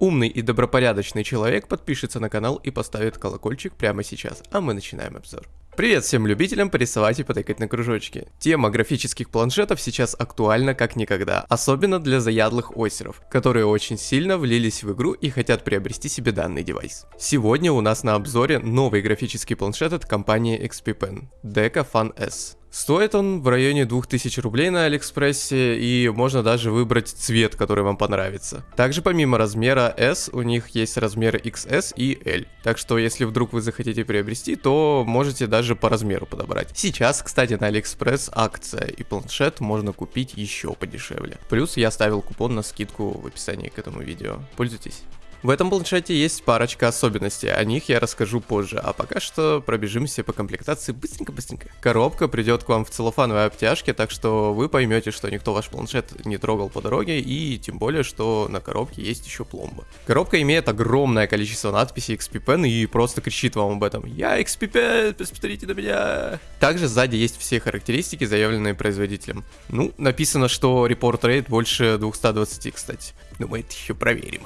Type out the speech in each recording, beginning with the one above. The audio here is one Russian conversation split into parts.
Умный и добропорядочный человек подпишется на канал и поставит колокольчик прямо сейчас, а мы начинаем обзор. Привет всем любителям порисовать и потыкать на кружочки. Тема графических планшетов сейчас актуальна как никогда, особенно для заядлых осеров, которые очень сильно влились в игру и хотят приобрести себе данный девайс. Сегодня у нас на обзоре новый графический планшет от компании XP Pen, Deco Fun S. Стоит он в районе 2000 рублей на Алиэкспрессе, и можно даже выбрать цвет, который вам понравится. Также помимо размера S, у них есть размеры XS и L. Так что если вдруг вы захотите приобрести, то можете даже по размеру подобрать. Сейчас, кстати, на Алиэкспресс акция, и планшет можно купить еще подешевле. Плюс я ставил купон на скидку в описании к этому видео. Пользуйтесь. В этом планшете есть парочка особенностей, о них я расскажу позже, а пока что пробежимся по комплектации быстренько-быстренько. Коробка придет к вам в целлофановой обтяжке, так что вы поймете, что никто ваш планшет не трогал по дороге, и тем более, что на коробке есть еще пломба. Коробка имеет огромное количество надписей XP Pen и просто кричит вам об этом. Я XP Pen, посмотрите на меня. Также сзади есть все характеристики, заявленные производителем. Ну, написано, что Report Rate больше 220, кстати. Но мы это еще проверим.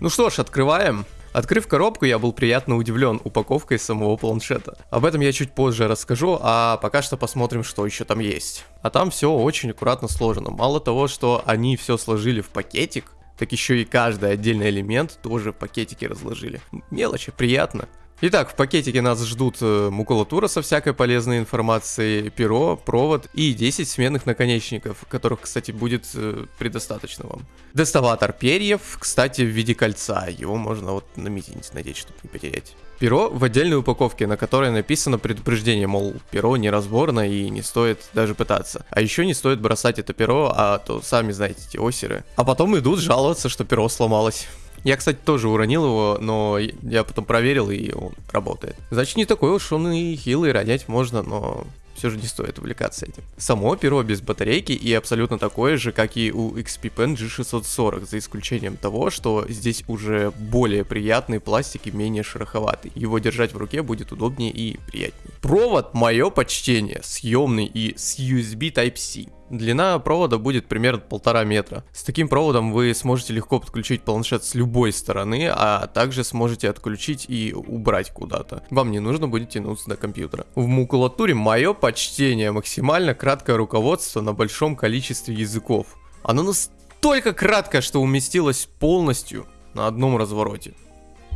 Ну что ж, открываем. Открыв коробку, я был приятно удивлен упаковкой самого планшета. Об этом я чуть позже расскажу, а пока что посмотрим, что еще там есть. А там все очень аккуратно сложено. Мало того, что они все сложили в пакетик, так еще и каждый отдельный элемент тоже в пакетике разложили. Мелочи, приятно. Итак, в пакетике нас ждут э, макулатура со всякой полезной информацией, перо, провод и 10 сменных наконечников, которых, кстати, будет э, предостаточно вам. Доставатор перьев, кстати, в виде кольца, его можно вот на мизинец надеть, чтобы не потерять. Перо в отдельной упаковке, на которой написано предупреждение, мол, перо неразборно и не стоит даже пытаться. А еще не стоит бросать это перо, а то сами знаете эти осеры. А потом идут жаловаться, что перо сломалось. Я, кстати, тоже уронил его, но я потом проверил, и он работает. Значит, не такой уж он и хилый, ронять можно, но все же не стоит увлекаться этим. Само перо без батарейки и абсолютно такое же, как и у XP Pen G640, за исключением того, что здесь уже более приятный пластик и менее шероховатый. Его держать в руке будет удобнее и приятнее. Провод, мое почтение, съемный и с USB Type-C. Длина провода будет примерно полтора метра. С таким проводом вы сможете легко подключить планшет с любой стороны, а также сможете отключить и убрать куда-то. Вам не нужно будет тянуться до компьютера. В макулатуре мое почтение, максимально краткое руководство на большом количестве языков. Оно настолько краткое, что уместилось полностью на одном развороте.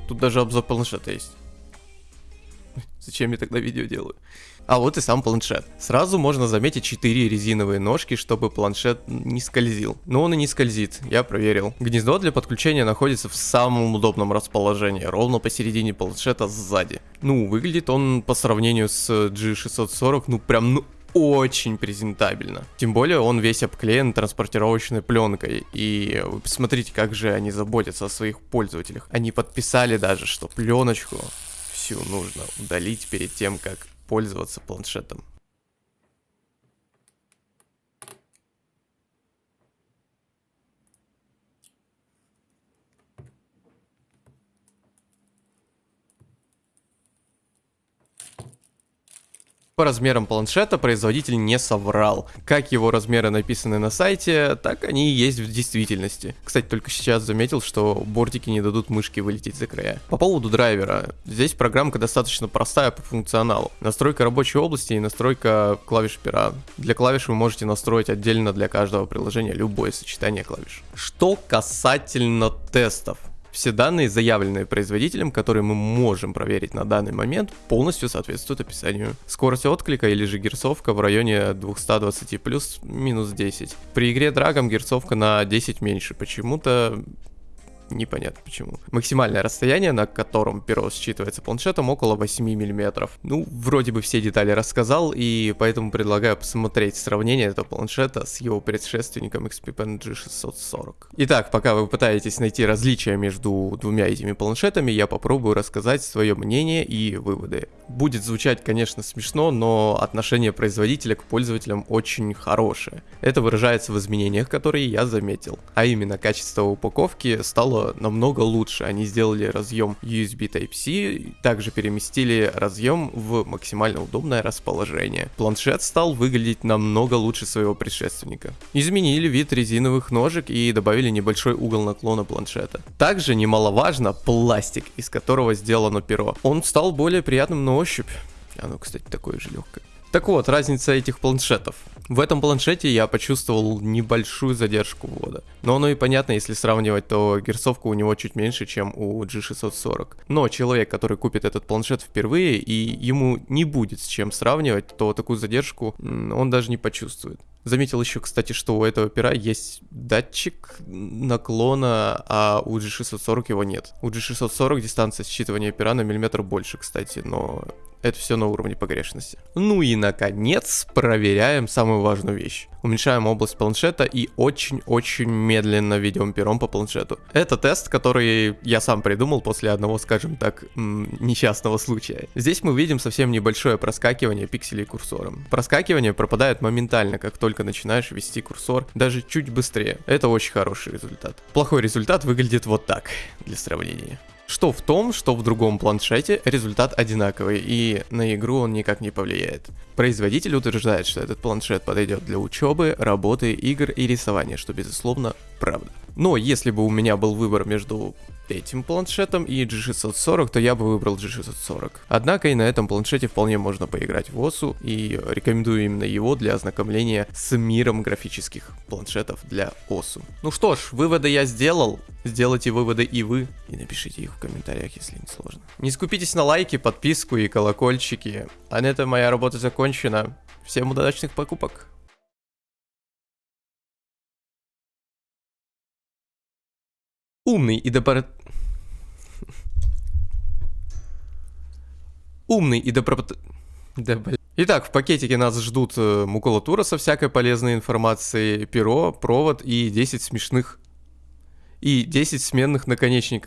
Тут даже обзор планшета есть. Зачем я тогда видео делаю? А вот и сам планшет. Сразу можно заметить 4 резиновые ножки, чтобы планшет не скользил. Но он и не скользит, я проверил. Гнездо для подключения находится в самом удобном расположении, ровно посередине планшета сзади. Ну, выглядит он по сравнению с G640, ну прям, ну очень презентабельно. Тем более он весь обклеен транспортировочной пленкой. И посмотрите, как же они заботятся о своих пользователях. Они подписали даже, что пленочку всю нужно удалить перед тем, как пользоваться планшетом. По размерам планшета производитель не соврал. Как его размеры написаны на сайте, так они и есть в действительности. Кстати, только сейчас заметил, что бортики не дадут мышки вылететь за края. По поводу драйвера. Здесь программка достаточно простая по функционалу. Настройка рабочей области и настройка клавиш пера. Для клавиш вы можете настроить отдельно для каждого приложения любое сочетание клавиш. Что касательно тестов. Все данные, заявленные производителем, которые мы можем проверить на данный момент, полностью соответствуют описанию. Скорость отклика или же герцовка в районе 220 плюс минус 10. При игре драгом герцовка на 10 меньше. Почему-то непонятно почему. Максимальное расстояние, на котором перо считывается планшетом, около 8 мм. Ну, вроде бы все детали рассказал, и поэтому предлагаю посмотреть сравнение этого планшета с его предшественником XP Pen G640. Итак, пока вы пытаетесь найти различия между двумя этими планшетами, я попробую рассказать свое мнение и выводы. Будет звучать, конечно, смешно, но отношение производителя к пользователям очень хорошее. Это выражается в изменениях, которые я заметил. А именно, качество упаковки стало стало намного лучше. Они сделали разъем USB Type-C, также переместили разъем в максимально удобное расположение. Планшет стал выглядеть намного лучше своего предшественника. Изменили вид резиновых ножек и добавили небольшой угол наклона планшета. Также немаловажно пластик, из которого сделано перо. Он стал более приятным на ощупь. Оно, кстати, такое же легкое. Так вот, разница этих планшетов. В этом планшете я почувствовал небольшую задержку ввода. Но оно и понятно, если сравнивать, то герцовка у него чуть меньше, чем у G640. Но человек, который купит этот планшет впервые и ему не будет с чем сравнивать, то такую задержку он даже не почувствует. Заметил еще, кстати, что у этого пера есть датчик наклона, а у G640 его нет. У G640 дистанция считывания пера на миллиметр больше, кстати, но это все на уровне погрешности. Ну и наконец проверяем самую важную вещь. Уменьшаем область планшета и очень-очень медленно ведем пером по планшету. Это тест, который я сам придумал после одного, скажем так, несчастного случая. Здесь мы видим совсем небольшое проскакивание пикселей курсором. Проскакивание пропадает моментально, как только начинаешь вести курсор, даже чуть быстрее. Это очень хороший результат. Плохой результат выглядит вот так, для сравнения. Что в том, что в другом планшете результат одинаковый, и на игру он никак не повлияет. Производитель утверждает, что этот планшет подойдет для учебы, работы, игр и рисования, что безусловно правда. Но если бы у меня был выбор между этим планшетом и G640, то я бы выбрал G640. Однако и на этом планшете вполне можно поиграть в OSU, и рекомендую именно его для ознакомления с миром графических планшетов для OSU. Ну что ж, выводы я сделал, сделайте выводы и вы, и напишите их в комментариях, если не сложно. Не скупитесь на лайки, подписку и колокольчики. А на этом моя работа закончена. Всем удачных покупок! Умный и добро... Умный и добро... Да, блин. Итак, в пакетике нас ждут э, макулатура со всякой полезной информацией, перо, провод и 10 смешных... И 10 сменных наконечников.